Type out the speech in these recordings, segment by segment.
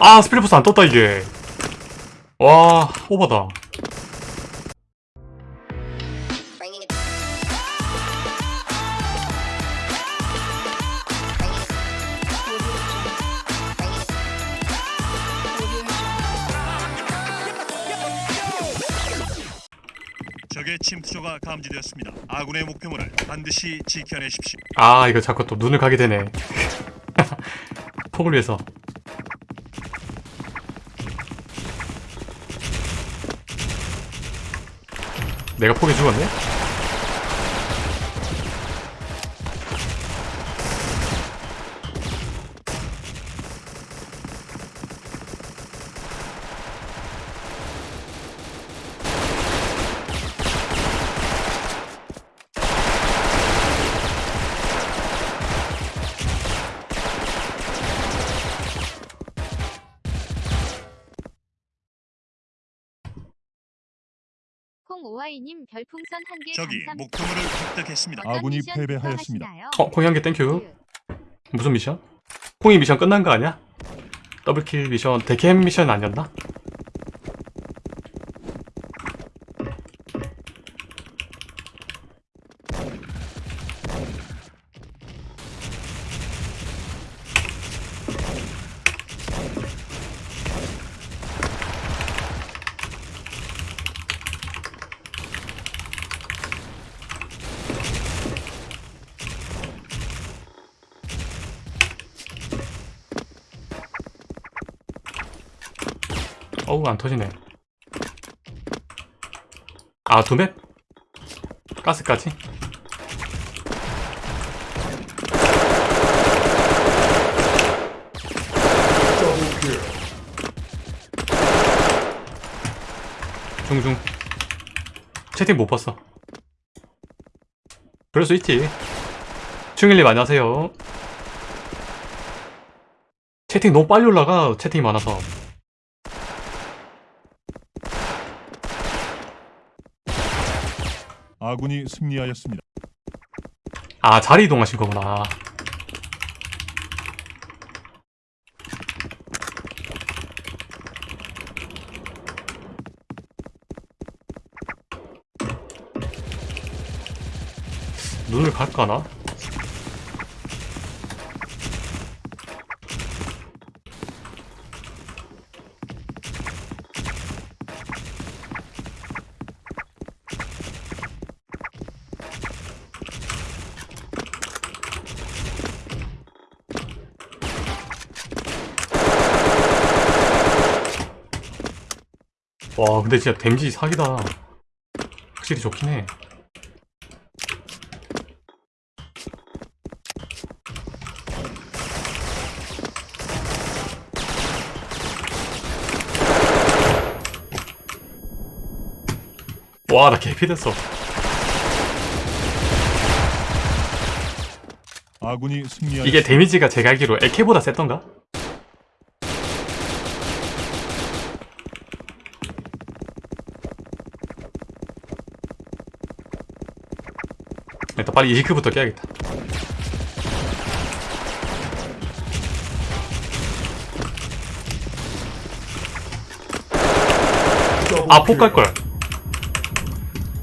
아 스피리포스 안 떴다 이게 와 오바다 침투조가 감지되었습니다. 아군의 목표물을 반드시 지켜내십시오. 아 이거 자꾸 또 눈을 가게 되네 폭을 위해서 내가 폭에 죽었네? 콩오아이님 별풍선 한개 적이 감사합니다. 목표물을 획득했습니다. 아군이 패배하였습니다. 어 콩이 한 개 thank you 무슨 미션? 콩이 미션 끝난 거 아니야? double kill 미션 데캠 미션 아니었나? 어우 안 터지네. 아 두맵? 가스까지? 중중. 채팅 못 봤어. 그럴 수 있지. 충일님 안녕하세요. 채팅 너무 빨리 올라가 채팅이 많아서 아군이 승리하였습니다. 아 자리 이동하신 거구나 눈을 갈까나? 와 근데 진짜 댐지 사기다 확실히 좋긴 해 와, 나 개피 됐어. 아군이 승리하였습니다. 이게 데미지가 제가 알기로 에케보다 셌던가? 일단 빨리 이지크부터 깨야겠다. 아, 폭 kill. 갈걸.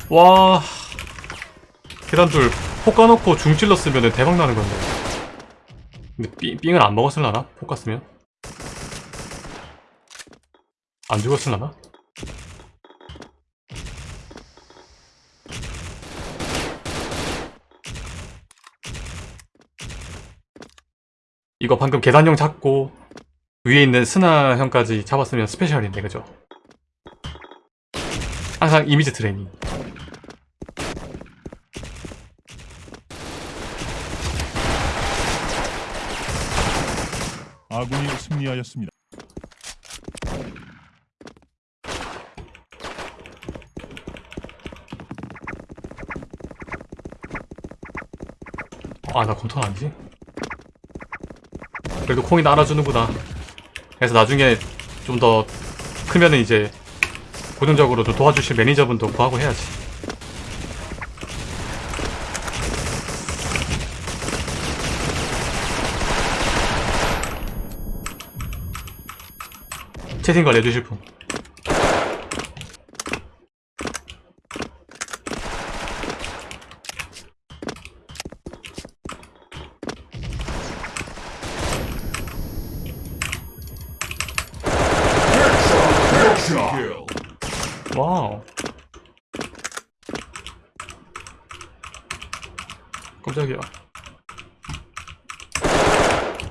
와. 계단둘 폭 까놓고 중 찔렀으면 대박 나는 건데. 근데 삥, 삥을 안 먹었을라나? 폭 갔으면? 안 죽었을라나? 이거 방금 계단형 잡고 위에 있는 스나 형까지 잡았으면 스페셜인데 그죠? 항상 이미지 트레이닝 아군이 승리하였습니다. 아 나 검토 아니지? 그래도 콩이 날아주는구나 그래서 나중에 좀 더 크면은 이제 고정적으로 좀 도와주실 매니저분도 구하고 해야지. 채팅 관리 해주실 분. Headshot. Kill. 와우. 깜짝이야.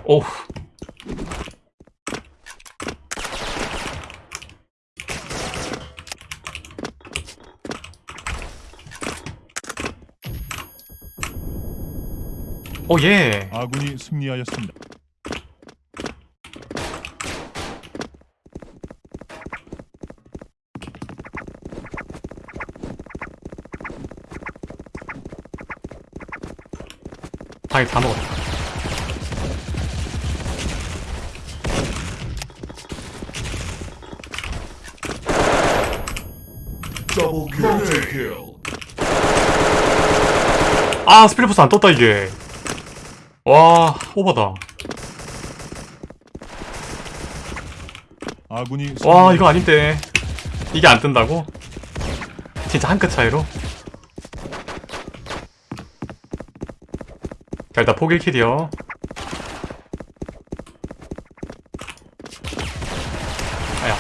오우. 오, 예. 아군이 승리하였습니다. 당연히 다 kill. 아, 스피리포스 안 떴다, 이게. 와, 오바다. 아군이 와. 이거 아닌데. 이게 안 뜬다고? 진짜 한 끗 차이로? 자, 일단 포길 킬이요. 아야.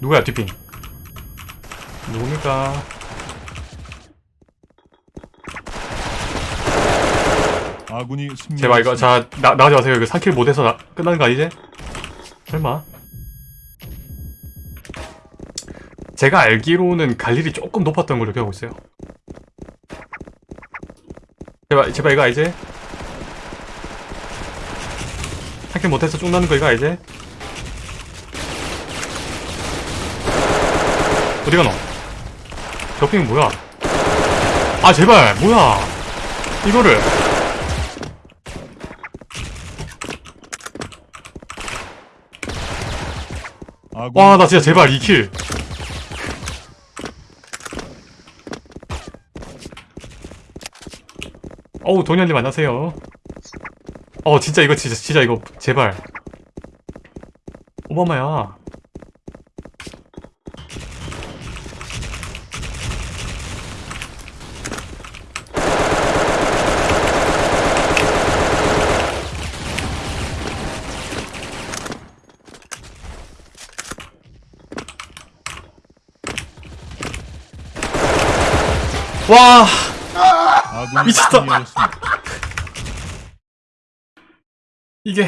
누구야, 뒷핑? 누굽니까? 아군이. 제발 이거 자 나, 나가지 마세요 이거 3킬 못해서 나, 끝나는 거 아니지? 설마 제가 알기로는 갈 일이 조금 높았던 걸로 기억하고 있어요 제발 제발 이거 알지? 3킬 못해서 쭉 나는 거 이거 알지? 어디가 너? 저핑 뭐야? 아 제발 뭐야 이거를 아군이 와 나 진짜 제발 2킬. 어우 도현님 안녕하세요. 어 진짜 이거 진짜 진짜 이거 제발. 오바마야 와 미쳤다. 이게